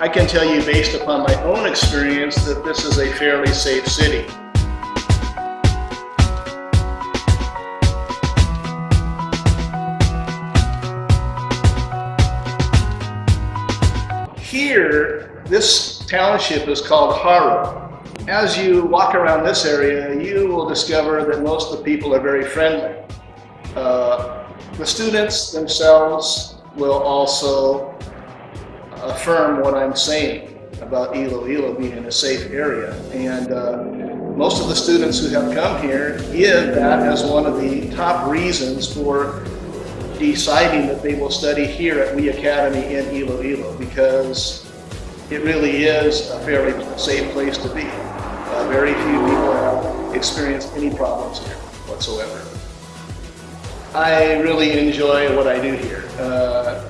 I can tell you based upon my own experience that this is a fairly safe city. Here, this township is called Jaro. As you walk around this area, you will discover that most of the people are very friendly. Uh, the students themselves will also affirm what I'm saying about Iloilo being a safe area. And uh, most of the students who have come here give that as one of the top reasons for deciding that they will study here at We Academy in Iloilo because it really is a fairly safe place to be. Uh, very few people have experienced any problems here whatsoever. I really enjoy what I do here. Uh,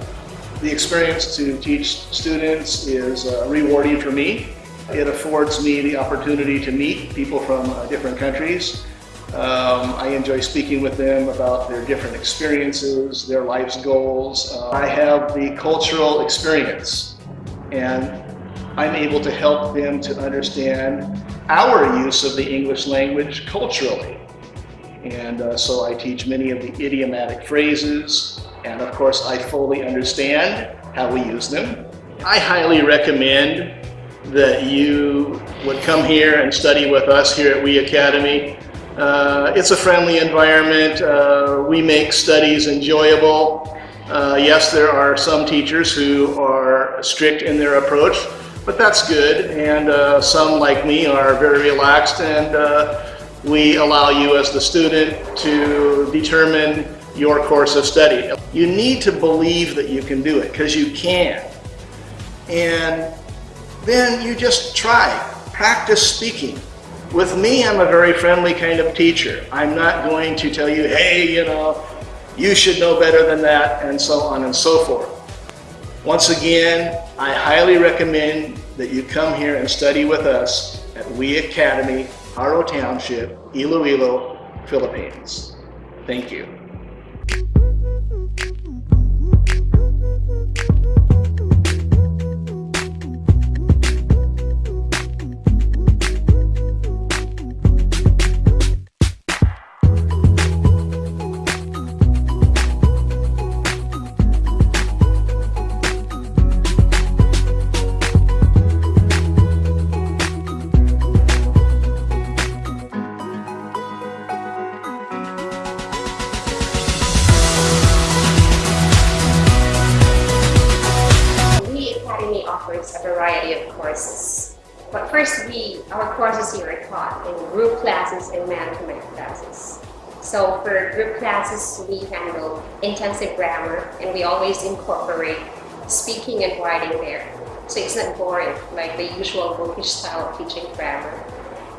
the experience to teach students is uh, rewarding for me. It affords me the opportunity to meet people from uh, different countries. Um, I enjoy speaking with them about their different experiences, their life's goals. Uh, I have the cultural experience and I'm able to help them to understand our use of the English language culturally. And uh, so I teach many of the idiomatic phrases, and of course I fully understand how we use them. I highly recommend that you would come here and study with us here at We Academy. Uh, it's a friendly environment. Uh, we make studies enjoyable. Uh, yes, there are some teachers who are strict in their approach, but that's good. And uh, some, like me, are very relaxed and uh, we allow you as the student to determine your course of study. You need to believe that you can do it because you can. And then you just try, practice speaking. With me, I'm a very friendly kind of teacher. I'm not going to tell you, hey, you know, you should know better than that, and so on and so forth. Once again, I highly recommend that you come here and study with us at We Academy, Jaro Township, Iloilo, Philippines. Thank you. Variety of courses. But first, we our courses here are taught in group classes and man-to-man classes. So for group classes, we handle intensive grammar and we always incorporate speaking and writing there. So it's not boring like the usual bookish style of teaching grammar.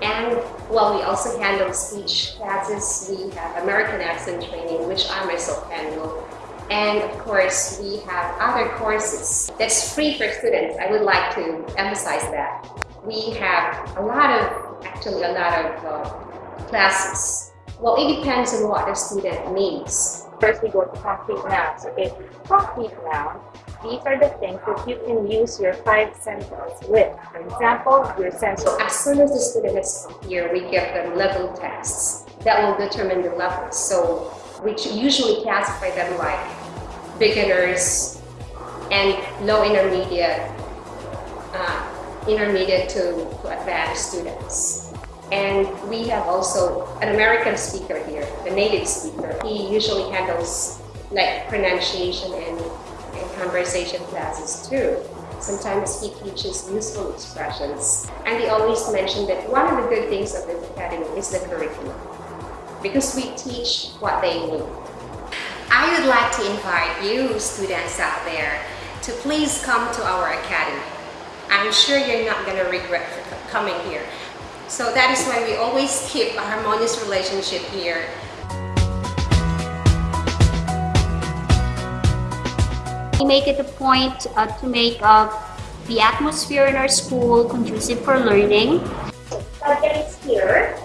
And while we also handle speech classes, we have American accent training, which I myself handle, and of course, we have other courses that's free for students. I would like to emphasize that. We have a lot of, actually a lot of uh, classes. Well, it depends on what the student needs. First, we go to concrete nouns. Okay, concrete noun. These are the things that you can use your five senses with. For example, your sense. So as soon as the student is here, we give them level tests that will determine the level. So we usually classify them like beginners and low intermediate, uh, intermediate to, to advanced students. And we have also an American speaker here, the native speaker. He usually handles like pronunciation and, and conversation classes too. Sometimes he teaches useful expressions. And he always mentioned that one of the good things of the academy is the curriculum because we teach what they need. I would like to invite you students out there to please come to our academy. I'm sure you're not going to regret coming here. So that is why we always keep a harmonious relationship here. We make it a point uh, to make uh, the atmosphere in our school conducive for learning. Subject here.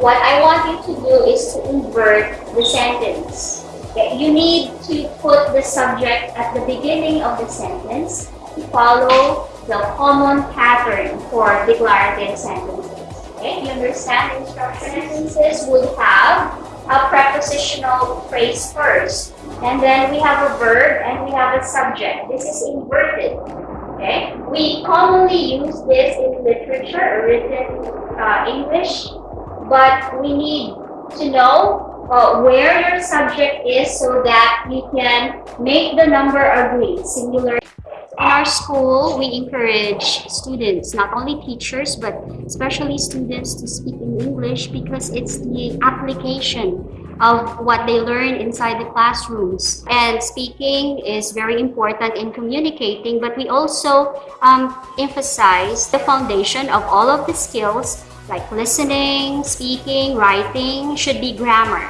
What I want you to do is to invert the sentence. You need to put the subject at the beginning of the sentence to follow the common pattern for declarative sentences. Okay, you understand instruction sentences would have a prepositional phrase first, and then we have a verb and we have a subject. This is inverted. Okay, we commonly use this in literature written uh, English, but we need to know uh, where your subject is so that you can make the number agree, singular. In our school, we encourage students, not only teachers, but especially students to speak in English because it's the application of what they learn inside the classrooms. And speaking is very important in communicating, but we also um, emphasize the foundation of all of the skills like listening, speaking, writing should be grammar.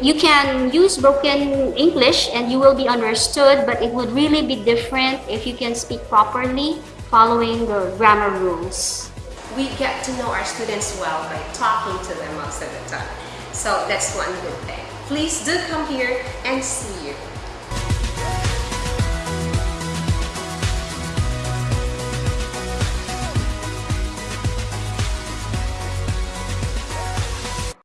You can use broken English and you will be understood, but it would really be different if you can speak properly following the grammar rules. We get to know our students well by talking to them most of the time. So that's one good thing. Please do come here and see you.